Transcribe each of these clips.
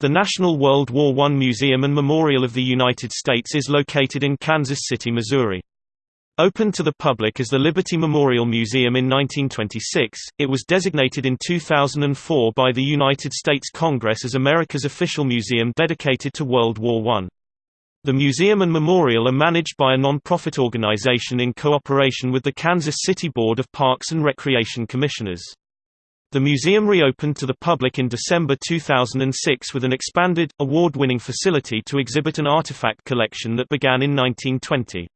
The National World War I Museum and Memorial of the United States is located in Kansas City, Missouri. Opened to the public as the Liberty Memorial Museum in 1926, it was designated in 2004 by the United States Congress as America's official museum dedicated to World War I. The museum and memorial are managed by a non-profit organization in cooperation with the Kansas City Board of Parks and Recreation Commissioners. The museum reopened to the public in December 2006 with an expanded, award-winning facility to exhibit an artifact collection that began in 1920.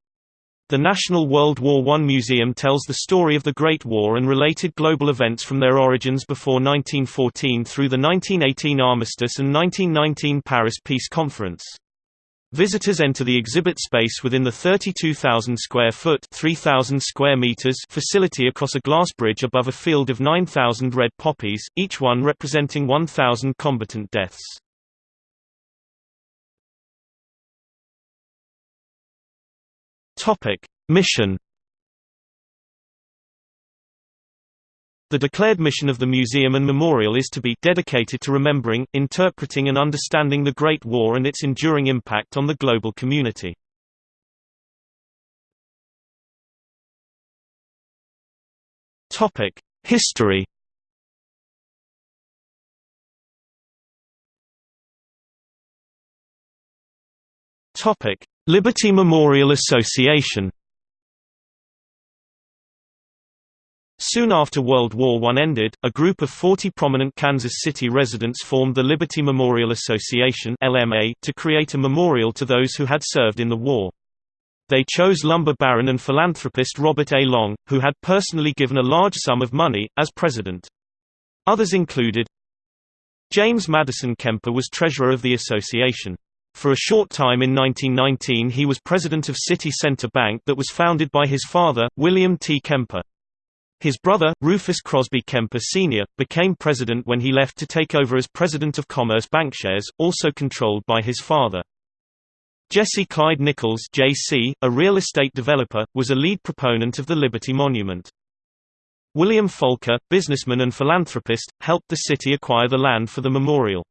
The National World War I Museum tells the story of the Great War and related global events from their origins before 1914 through the 1918 armistice and 1919 Paris Peace Conference. Visitors enter the exhibit space within the 32,000 square foot 3,000 square meters facility across a glass bridge above a field of 9,000 red poppies, each one representing 1,000 combatant deaths. Topic: Mission The declared mission of the museum and memorial is to be dedicated to remembering, interpreting and understanding the Great War and its enduring impact on the global community. History Liberty Memorial Association Soon after World War I ended, a group of 40 prominent Kansas City residents formed the Liberty Memorial Association (LMA) to create a memorial to those who had served in the war. They chose lumber baron and philanthropist Robert A. Long, who had personally given a large sum of money, as president. Others included James Madison Kemper was treasurer of the association. For a short time in 1919 he was president of City Center Bank that was founded by his father, William T. Kemper. His brother, Rufus Crosby Kemper Sr., became president when he left to take over as president of Commerce Bankshares, also controlled by his father. Jesse Clyde Nichols JC, a real estate developer, was a lead proponent of the Liberty Monument. William Volker, businessman and philanthropist, helped the city acquire the land for the memorial.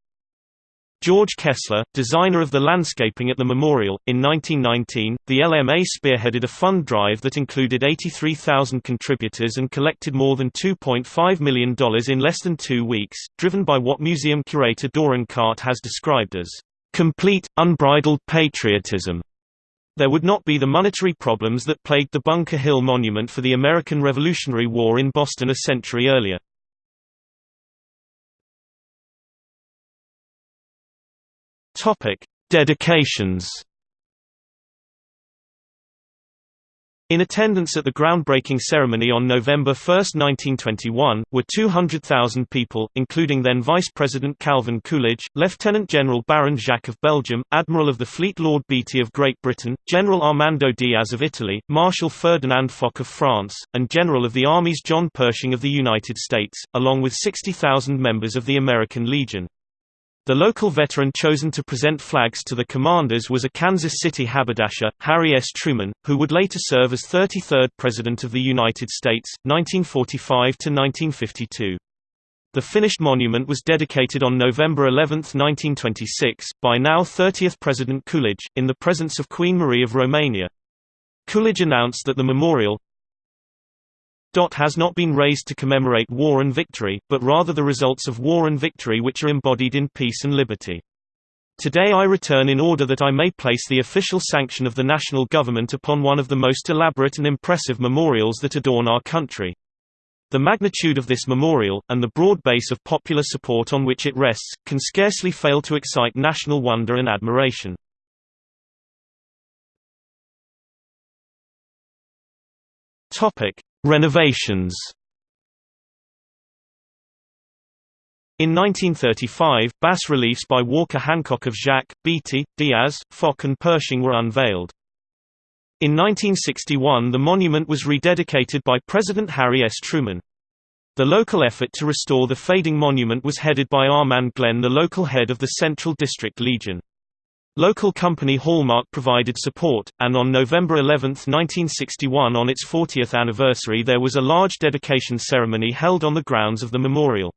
George Kessler, designer of the landscaping at the memorial, in 1919, the LMA spearheaded a fund drive that included 83,000 contributors and collected more than $2.5 million in less than two weeks, driven by what museum curator Doran Cart has described as complete, unbridled patriotism. There would not be the monetary problems that plagued the Bunker Hill Monument for the American Revolutionary War in Boston a century earlier. Topic: Dedications. In attendance at the groundbreaking ceremony on November 1, 1921, were 200,000 people, including then Vice President Calvin Coolidge, Lieutenant General Baron Jacques of Belgium, Admiral of the Fleet Lord Beatty of Great Britain, General Armando Diaz of Italy, Marshal Ferdinand Foch of France, and General of the Armies John Pershing of the United States, along with 60,000 members of the American Legion. The local veteran chosen to present flags to the commanders was a Kansas City haberdasher, Harry S. Truman, who would later serve as 33rd President of the United States, 1945–1952. The finished monument was dedicated on November 11, 1926, by now 30th President Coolidge, in the presence of Queen Marie of Romania. Coolidge announced that the memorial, has not been raised to commemorate war and victory, but rather the results of war and victory which are embodied in peace and liberty. Today I return in order that I may place the official sanction of the national government upon one of the most elaborate and impressive memorials that adorn our country. The magnitude of this memorial, and the broad base of popular support on which it rests, can scarcely fail to excite national wonder and admiration. Renovations In 1935, bas reliefs by Walker Hancock of Jacques, Beatty, Diaz, Foch and Pershing were unveiled. In 1961 the monument was rededicated by President Harry S. Truman. The local effort to restore the fading monument was headed by Armand Glenn the local head of the Central District Legion. Local company Hallmark provided support, and on November 11, 1961 on its 40th anniversary there was a large dedication ceremony held on the grounds of the memorial.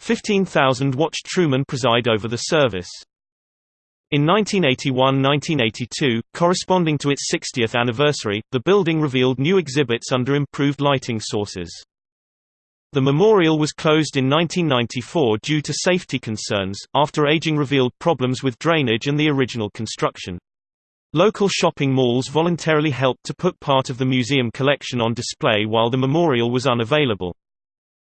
15,000 watched Truman preside over the service. In 1981–1982, corresponding to its 60th anniversary, the building revealed new exhibits under improved lighting sources. The memorial was closed in 1994 due to safety concerns, after aging revealed problems with drainage and the original construction. Local shopping malls voluntarily helped to put part of the museum collection on display while the memorial was unavailable.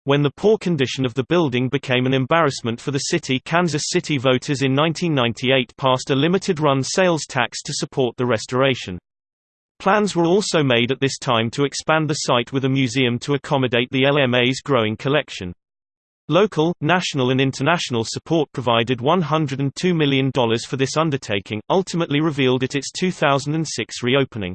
When the poor condition of the building became an embarrassment for the city Kansas City voters in 1998 passed a limited-run sales tax to support the restoration. Plans were also made at this time to expand the site with a museum to accommodate the LMA's growing collection. Local, national and international support provided $102 million for this undertaking, ultimately revealed at its 2006 reopening.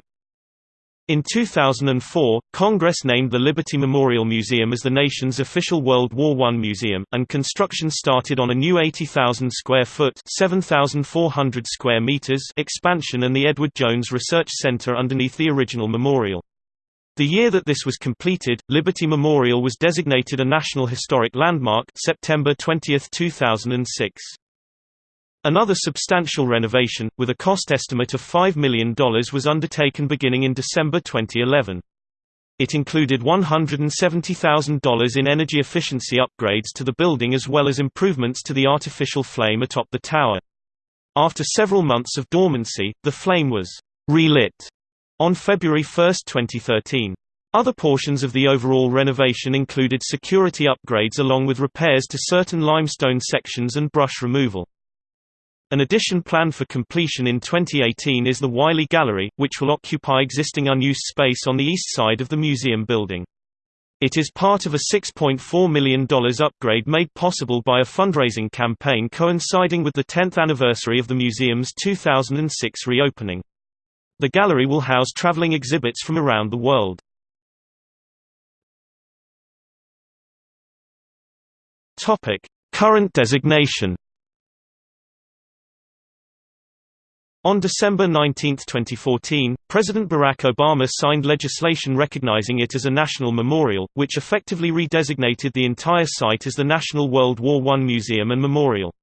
In 2004, Congress named the Liberty Memorial Museum as the nation's official World War I museum, and construction started on a new 80,000 square foot (7,400 square meters) expansion and the Edward Jones Research Center underneath the original memorial. The year that this was completed, Liberty Memorial was designated a National Historic Landmark September 20, 2006. Another substantial renovation, with a cost estimate of $5 million was undertaken beginning in December 2011. It included $170,000 in energy efficiency upgrades to the building as well as improvements to the artificial flame atop the tower. After several months of dormancy, the flame was relit on February 1, 2013. Other portions of the overall renovation included security upgrades along with repairs to certain limestone sections and brush removal. An addition planned for completion in 2018 is the Wylie Gallery, which will occupy existing unused space on the east side of the museum building. It is part of a $6.4 million upgrade made possible by a fundraising campaign coinciding with the 10th anniversary of the museum's 2006 reopening. The gallery will house traveling exhibits from around the world. Current designation On December 19, 2014, President Barack Obama signed legislation recognizing it as a national memorial, which effectively redesignated the entire site as the National World War I Museum and Memorial.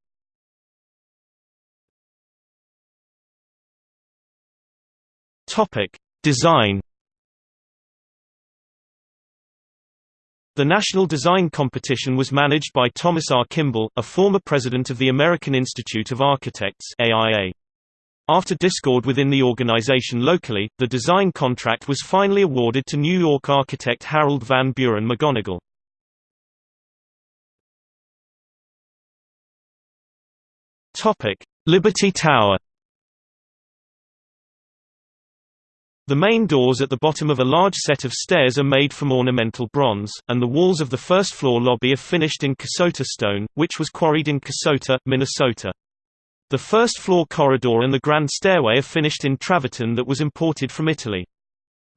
Design The national design competition was managed by Thomas R. Kimball, a former president of the American Institute of Architects AIA. After discord within the organization locally, the design contract was finally awarded to New York architect Harold Van Buren Magonigle. Liberty Tower The main doors at the bottom of a large set of stairs are made from ornamental bronze, and the walls of the first-floor lobby are finished in Kasota stone, which was quarried in Kasota, Minnesota. The first floor corridor and the grand stairway are finished in travertine that was imported from Italy.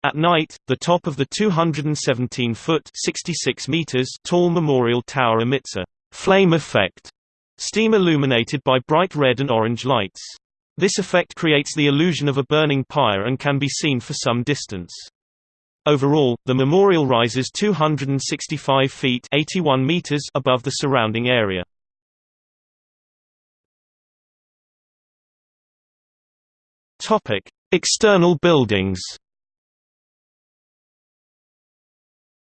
At night, the top of the 217-foot (66 meters) tall memorial tower emits a flame effect, steam illuminated by bright red and orange lights. This effect creates the illusion of a burning pyre and can be seen for some distance. Overall, the memorial rises 265 feet 81 meters above the surrounding area. Topic: External buildings.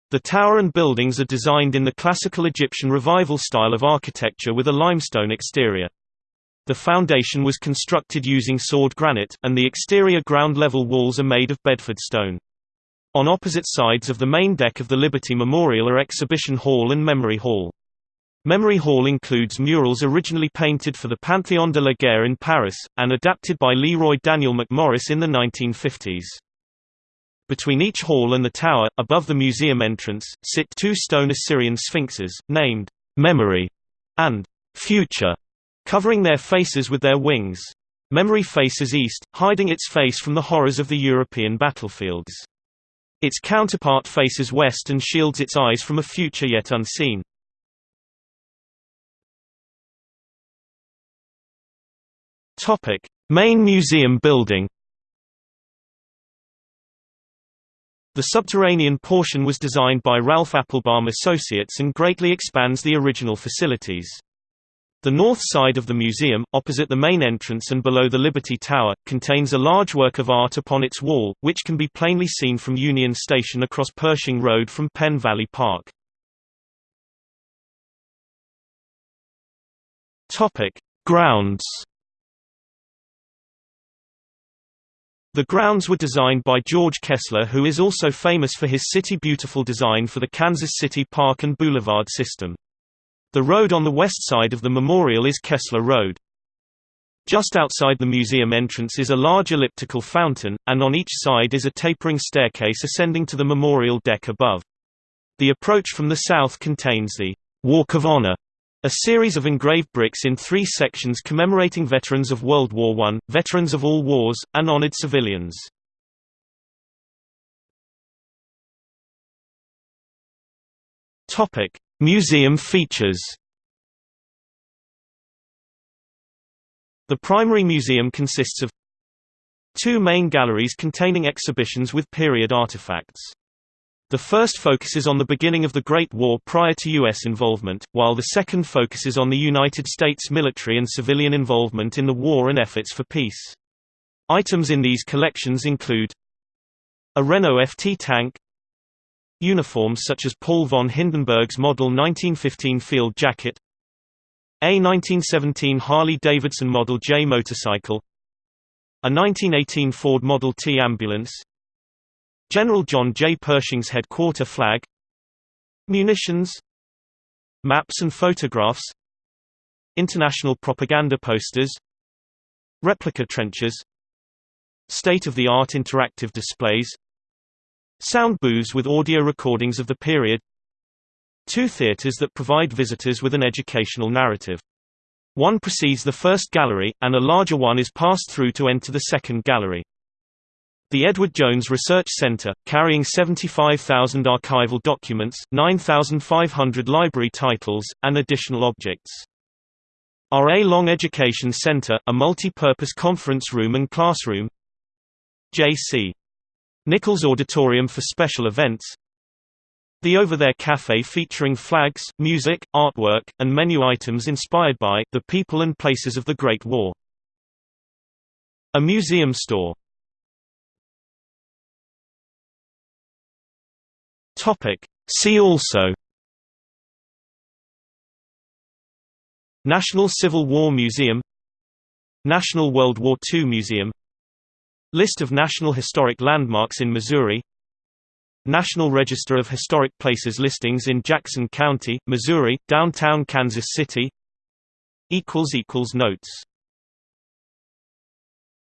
The tower and buildings are designed in the classical Egyptian revival style of architecture with a limestone exterior. The foundation was constructed using sword granite, and the exterior ground-level walls are made of Bedford stone. On opposite sides of the main deck of the Liberty Memorial are Exhibition Hall and Memory Hall. Memory Hall includes murals originally painted for the Panthéon de la Guerre in Paris, and adapted by Leroy Daniel MacMorris in the 1950s. Between each hall and the tower, above the museum entrance, sit two stone Assyrian sphinxes, named Memory and Future, covering their faces with their wings. Memory faces east, hiding its face from the horrors of the European battlefields. Its counterpart faces west and shields its eyes from a future yet unseen. Topic: Main museum building. The subterranean portion was designed by Ralph Appelbaum Associates and greatly expands the original facilities. The north side of the museum, opposite the main entrance and below the Liberty Tower, contains a large work of art upon its wall, which can be plainly seen from Union Station across Pershing Road from Penn Valley Park. Grounds The grounds were designed by George Kessler who is also famous for his City Beautiful design for the Kansas City Park and Boulevard system. The road on the west side of the memorial is Kessler Road. Just outside the museum entrance is a large elliptical fountain, and on each side is a tapering staircase ascending to the memorial deck above. The approach from the south contains the Walk of Honor, a series of engraved bricks in three sections commemorating veterans of World War I, veterans of all wars, and honored civilians. Museum features The primary museum consists of two main galleries containing exhibitions with period artifacts. The first focuses on the beginning of the Great War prior to U.S. involvement, while the second focuses on the United States military and civilian involvement in the war and efforts for peace. Items in these collections include a Renault FT tank, Uniforms such as Paul von Hindenburg's Model 1915 field jacket A 1917 Harley-Davidson Model J motorcycle A 1918 Ford Model T ambulance General John J. Pershing's headquarter flag Munitions Maps and photographs International propaganda posters Replica trenches State-of-the-art interactive displays Sound booths with audio recordings of the period Two theaters that provide visitors with an educational narrative. One precedes the first gallery, and a larger one is passed through to enter the second gallery. The Edward Jones Research Center, carrying 75,000 archival documents, 9,500 library titles, and additional objects. R.A. Long Education Center, a multi-purpose conference room and classroom J.C. Nichols Auditorium for special events The Over There Cafe featuring flags, music, artwork, and menu items inspired by the people and places of the Great War. A museum store See also. National Civil War Museum. National World War II Museum. List of National Historic Landmarks in Missouri. National Register of Historic Places listings in Jackson County, Missouri, downtown Kansas City. Notes